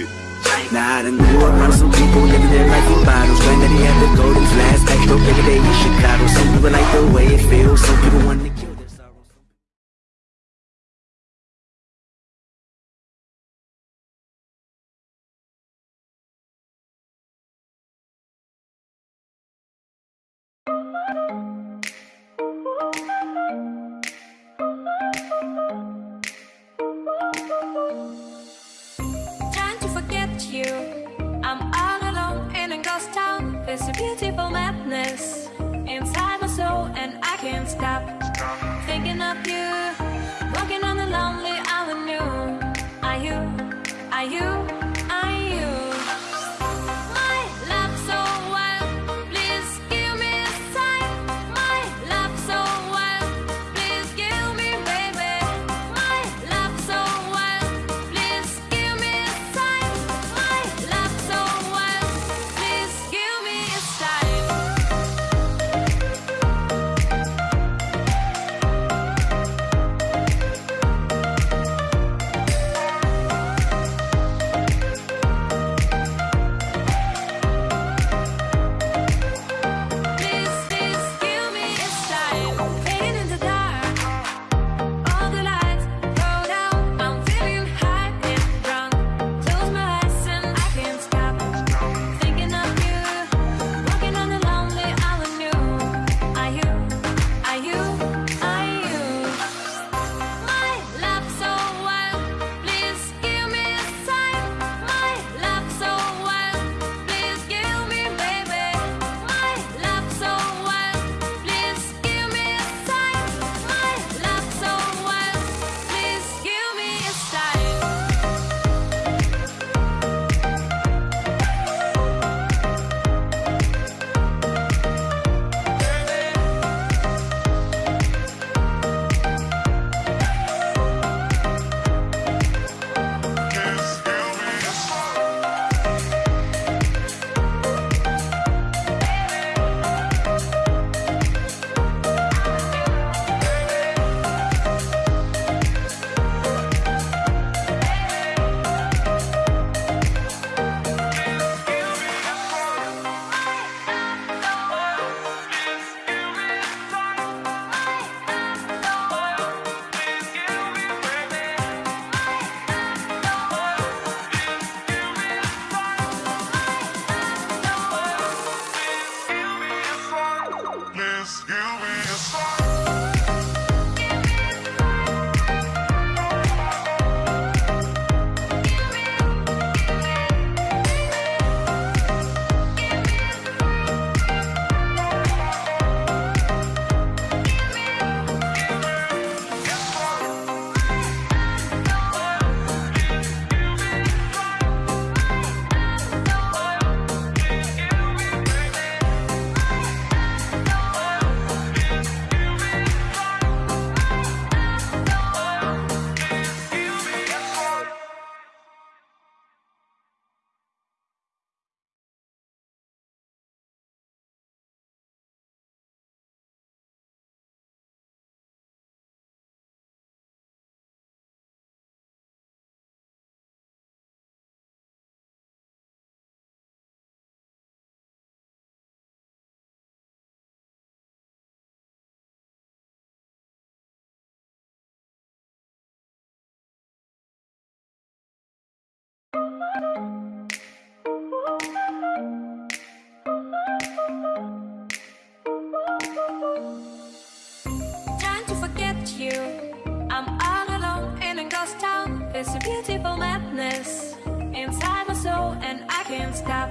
it. Now I done grew around some people living their life in bottles. Glad that he had the golden flash back though every day in Chicago. Some people like the way it feels, some people want to kill their sorrows. you. I'm all alone in a ghost town. There's a beautiful madness Inside my soul and I can't stop Thinking of you. Walking on the lonely avenue. Are you, are you? It's a beautiful madness. Inside my soul and I can't stop.